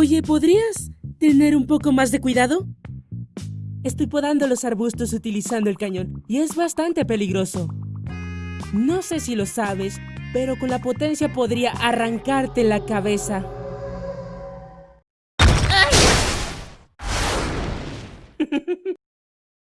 Oye, ¿podrías tener un poco más de cuidado? Estoy podando los arbustos utilizando el cañón y es bastante peligroso. No sé si lo sabes, pero con la potencia podría arrancarte la cabeza.